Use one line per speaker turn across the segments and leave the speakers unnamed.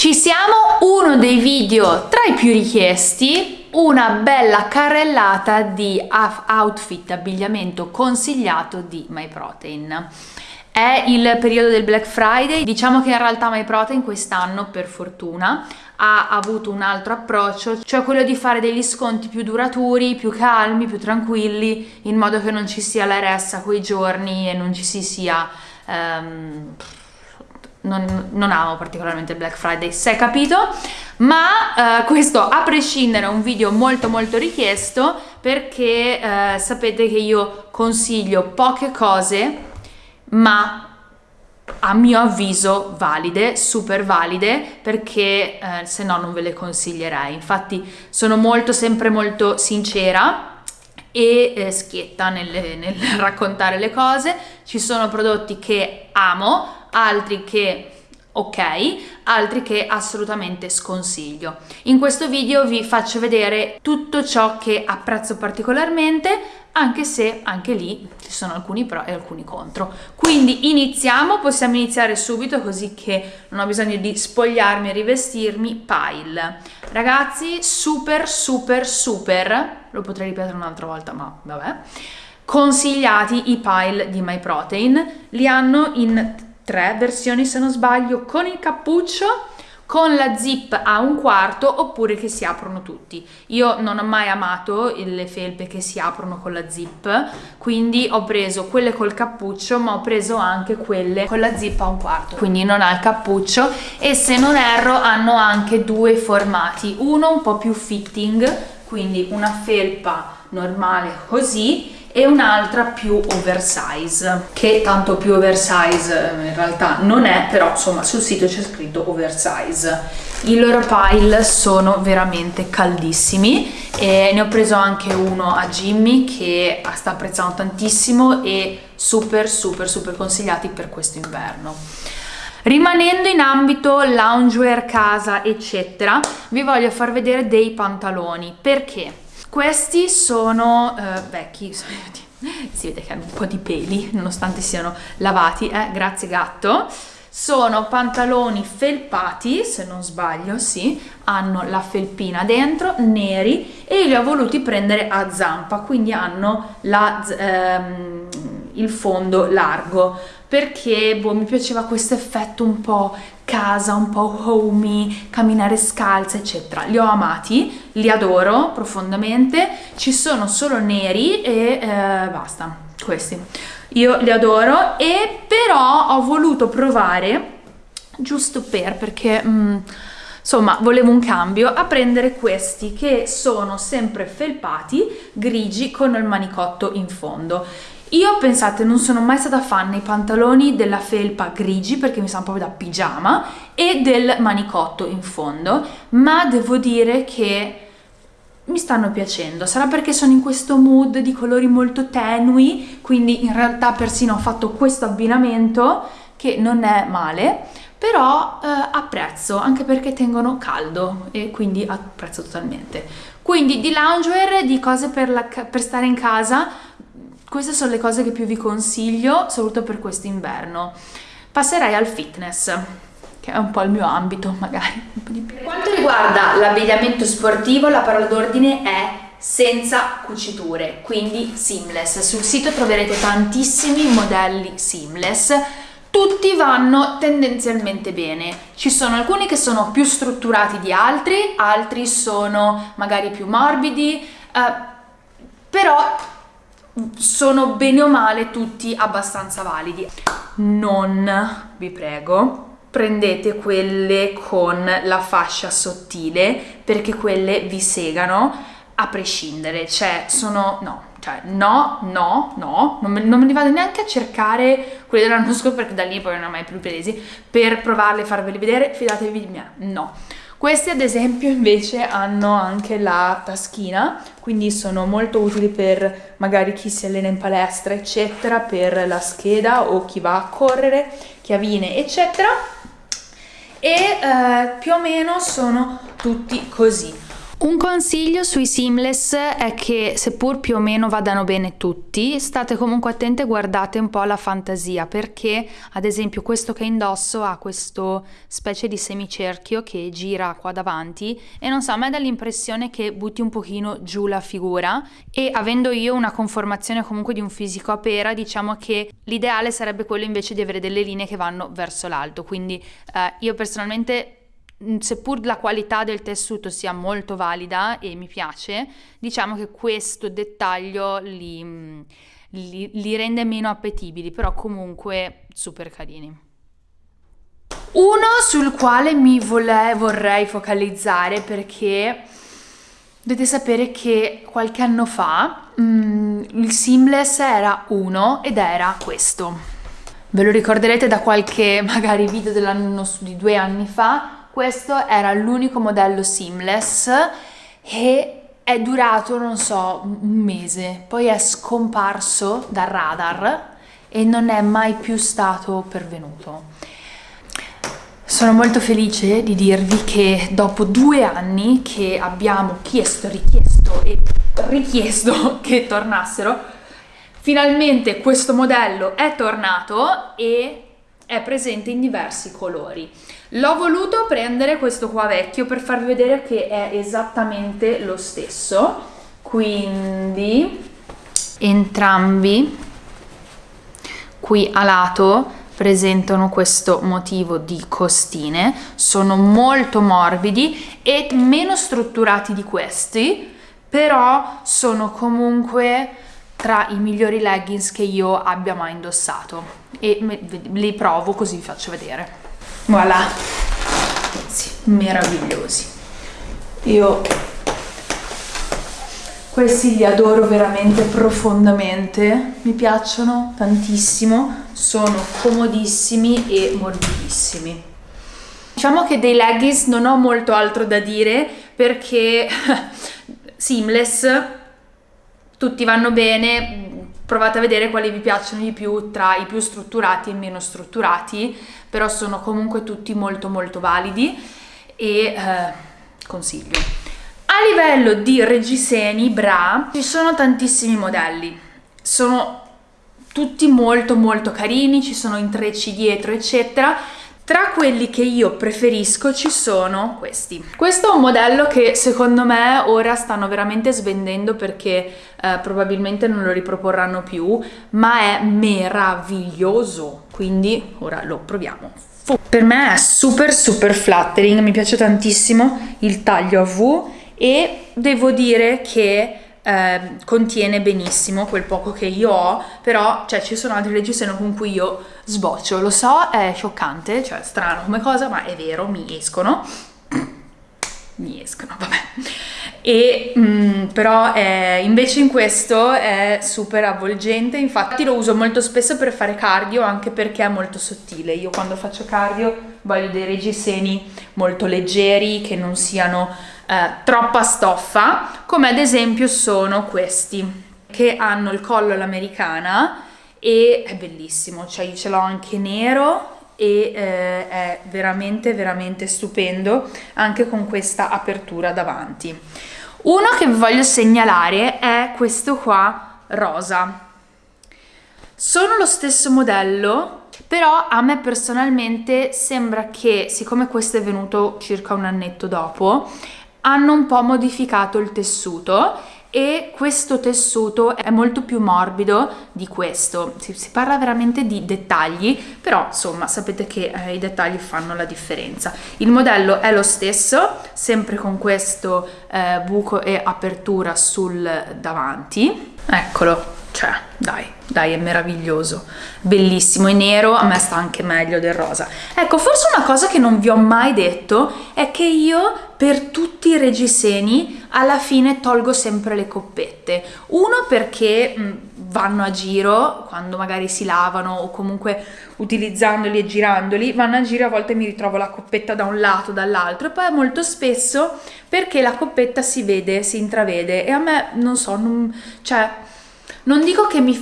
Ci siamo, uno dei video tra i più richiesti, una bella carrellata di outfit abbigliamento consigliato di MyProtein. È il periodo del Black Friday, diciamo che in realtà MyProtein quest'anno, per fortuna, ha avuto un altro approccio, cioè quello di fare degli sconti più duraturi, più calmi, più tranquilli, in modo che non ci sia la ressa quei giorni e non ci si sia... Um, non, non, amo particolarmente il Black Friday, se è capito, ma eh, questo a prescindere è un video molto molto richiesto perché eh, sapete che io consiglio poche cose ma a mio avviso valide, super valide, perché eh, se no non ve le consiglierei. Infatti sono molto, sempre molto sincera e eh, schietta nel, nel raccontare le cose. Ci sono prodotti che amo, altri che ok, altri che assolutamente sconsiglio. In questo video vi faccio vedere tutto ciò che apprezzo particolarmente, anche se anche lì ci sono alcuni pro e alcuni contro. Quindi iniziamo, possiamo iniziare subito così che non ho bisogno di spogliarmi e rivestirmi. Pile. Ragazzi, super super super, lo potrei ripetere un'altra volta ma vabbè, consigliati i pile di MyProtein, li hanno in tre versioni se non sbaglio con il cappuccio con la zip a un quarto oppure che si aprono tutti. Io non ho mai amato le felpe che si aprono con la zip, quindi ho preso quelle col cappuccio, ma ho preso anche quelle con la zip a un quarto. Quindi non ha il cappuccio e se non erro hanno anche due formati, uno un po' più fitting, quindi una felpa normale così e un'altra più oversize che tanto più oversize eh, in realtà non è però insomma sul sito c'è scritto oversize i loro pile sono veramente caldissimi e ne ho preso anche uno a Jimmy che sta apprezzando tantissimo e super super super consigliati per questo inverno Rimanendo in ambito loungewear, casa, eccetera, vi voglio far vedere dei pantaloni. Perché? Questi sono uh, vecchi, si vede che hanno un po' di peli nonostante siano lavati, eh? grazie gatto. Sono pantaloni felpati, se non sbaglio, sì, hanno la felpina dentro, neri e li ho voluti prendere a zampa, quindi hanno la, ehm, il fondo largo perché boh, mi piaceva questo effetto un po' casa, un po' homey, camminare scalza, eccetera. Li ho amati, li adoro profondamente, ci sono solo neri e eh, basta, questi. Io li adoro e però ho voluto provare, giusto per, perché... Mm, insomma volevo un cambio a prendere questi che sono sempre felpati grigi con il manicotto in fondo io pensate non sono mai stata fan nei pantaloni della felpa grigi perché mi sanno proprio da pigiama e del manicotto in fondo, ma devo dire che mi stanno piacendo. Sarà perché sono in questo mood di colori molto tenui, quindi in realtà persino ho fatto questo abbinamento che non è male, però eh, apprezzo anche perché tengono caldo e quindi apprezzo totalmente. Quindi di loungewear, di cose per, la, per stare in casa queste sono le cose che più vi consiglio, soprattutto per questo inverno. Passerei al fitness, che è un po' il mio ambito, magari. Per quanto riguarda l'abbigliamento sportivo, la parola d'ordine è senza cuciture, quindi seamless. Sul sito troverete tantissimi modelli seamless, tutti vanno tendenzialmente bene. Ci sono alcuni che sono più strutturati di altri, altri sono magari più morbidi, eh, però sono bene o male tutti abbastanza validi. Non, vi prego, prendete quelle con la fascia sottile perché quelle vi segano a prescindere, cioè sono, no, cioè no, no, no, non me, non me li vado neanche a cercare quelle dell'anno scorso perché da lì poi non ho mai più presi per provarle e farveli vedere, fidatevi di me, no. Questi ad esempio invece hanno anche la taschina, quindi sono molto utili per magari chi si allena in palestra eccetera, per la scheda o chi va a correre, chiavine eccetera e eh, più o meno sono tutti così. Un consiglio sui seamless è che seppur più o meno vadano bene tutti, state comunque attenti e guardate un po' la fantasia perché ad esempio questo che indosso ha questo specie di semicerchio che gira qua davanti e non so, a me dà l'impressione che butti un pochino giù la figura e avendo io una conformazione comunque di un fisico a pera diciamo che l'ideale sarebbe quello invece di avere delle linee che vanno verso l'alto. Quindi eh, io personalmente seppur la qualità del tessuto sia molto valida e mi piace, diciamo che questo dettaglio li, li, li rende meno appetibili, però comunque super carini. Uno sul quale mi vole, vorrei focalizzare perché dovete sapere che qualche anno fa mm, il seamless era uno ed era questo. Ve lo ricorderete da qualche magari video dell'anno di due anni fa questo era l'unico modello seamless e è durato, non so, un mese, poi è scomparso dal radar e non è mai più stato pervenuto. Sono molto felice di dirvi che dopo due anni che abbiamo chiesto, richiesto e richiesto che tornassero, finalmente questo modello è tornato e è presente in diversi colori. L'ho voluto prendere questo qua vecchio per farvi vedere che è esattamente lo stesso, quindi entrambi qui a lato presentano questo motivo di costine, sono molto morbidi e meno strutturati di questi, però sono comunque tra i migliori leggings che io abbia mai indossato. E li provo così vi faccio vedere voilà. Sì, meravigliosi. Io questi li adoro veramente profondamente mi piacciono tantissimo sono comodissimi e morbidissimi. Diciamo che dei leggings non ho molto altro da dire perché seamless tutti vanno bene provate a vedere quali vi piacciono di più tra i più strutturati e i meno strutturati, però sono comunque tutti molto molto validi e eh, consiglio. A livello di reggiseni, bra, ci sono tantissimi modelli, sono tutti molto molto carini, ci sono intrecci dietro eccetera, tra quelli che io preferisco ci sono questi. Questo è un modello che secondo me ora stanno veramente svendendo perché eh, probabilmente non lo riproporranno più, ma è meraviglioso, quindi ora lo proviamo. Per me è super super flattering, mi piace tantissimo il taglio a V e devo dire che eh, contiene benissimo quel poco che io ho, però cioè, ci sono altri reggiseno con cui io sboccio, lo so, è scioccante, cioè strano come cosa, ma è vero, mi escono, mi escono, vabbè. E mh, mm, però eh, invece in questo è super avvolgente, infatti lo uso molto spesso per fare cardio anche perché è molto sottile. Io quando faccio cardio voglio dei reggiseni molto leggeri che non siano eh, troppa stoffa, come ad esempio sono questi, che hanno il collo all'americana e è bellissimo, cioè io ce l'ho anche nero e eh, è veramente veramente stupendo anche con questa apertura davanti. Uno che vi voglio segnalare è questo qua rosa. Sono lo stesso modello, però a me personalmente sembra che, siccome questo è venuto circa un annetto dopo, hanno un po' modificato il tessuto e questo tessuto è molto più morbido di questo. Si, si parla veramente di dettagli però insomma sapete che eh, i dettagli fanno la differenza. Il modello è lo stesso sempre con questo eh, buco e apertura sul davanti. Eccolo cioè dai dai è meraviglioso. Bellissimo e nero a me sta anche meglio del rosa. Ecco forse una cosa che non vi ho mai detto è che io per tutti i reggiseni alla fine tolgo sempre le coppette. Uno perché mh, vanno a giro quando magari si lavano o comunque utilizzandoli e girandoli vanno a giro a volte mi ritrovo la coppetta da un lato dall'altro. E poi molto spesso perché la coppetta si vede si intravede. E a me non so non, cioè non dico che mi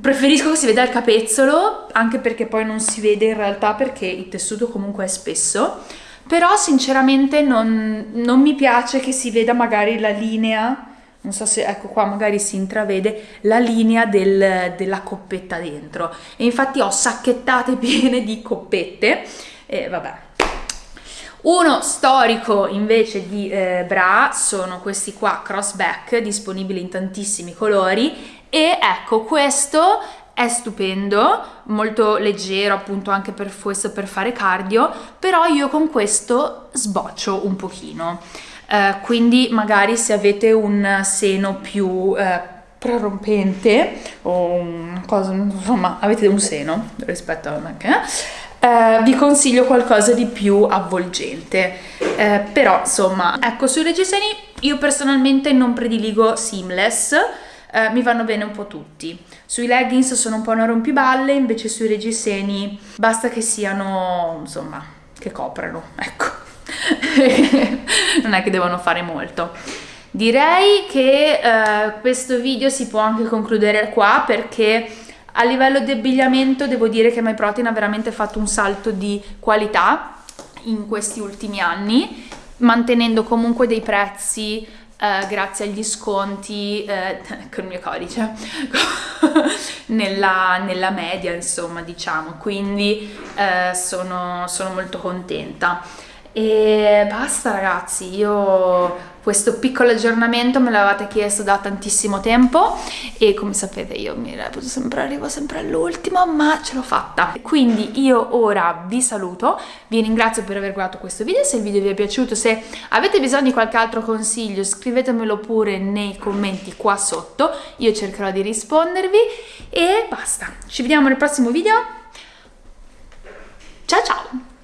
preferisco che si veda il capezzolo, anche perché poi non si vede in realtà perché il tessuto comunque è spesso, però sinceramente non, non mi piace che si veda magari la linea non so se ecco qua magari si intravede la linea del, della coppetta dentro. E infatti ho sacchettate piene di coppette. E vabbè. Uno storico invece di eh, bra sono questi qua crossback disponibili in tantissimi colori. E ecco questo è stupendo, molto leggero appunto anche per questo per fare cardio, però io con questo sboccio un pochino. Eh, quindi magari se avete un seno più eh, prorompente o una cosa, insomma, avete un seno rispetto a me, eh, vi consiglio qualcosa di più avvolgente. Eh, però, insomma, ecco, sui reggiseni io personalmente non prediligo seamless, eh, mi vanno bene un po' tutti. Sui leggings sono un po' una rompiballe, invece sui reggiseni basta che siano, insomma, che coprano, ecco. non è che devono fare molto. Direi che eh, questo video si può anche concludere qua perché a livello di abbigliamento devo dire che MyProtein ha veramente fatto un salto di qualità in questi ultimi anni, mantenendo comunque dei prezzi Uh, grazie agli sconti uh, con il mio codice nella, nella, media insomma diciamo. Quindi uh, sono, sono molto contenta e basta ragazzi, io questo piccolo aggiornamento me l'avete chiesto da tantissimo tempo e come sapete io mi reputo sempre, arrivo sempre all'ultimo ma ce l'ho fatta. Quindi io ora vi saluto, vi ringrazio per aver guardato questo video, se il video vi è piaciuto, se avete bisogno di qualche altro consiglio scrivetemelo pure nei commenti qua sotto, io cercherò di rispondervi e basta. Ci vediamo nel prossimo video, ciao ciao!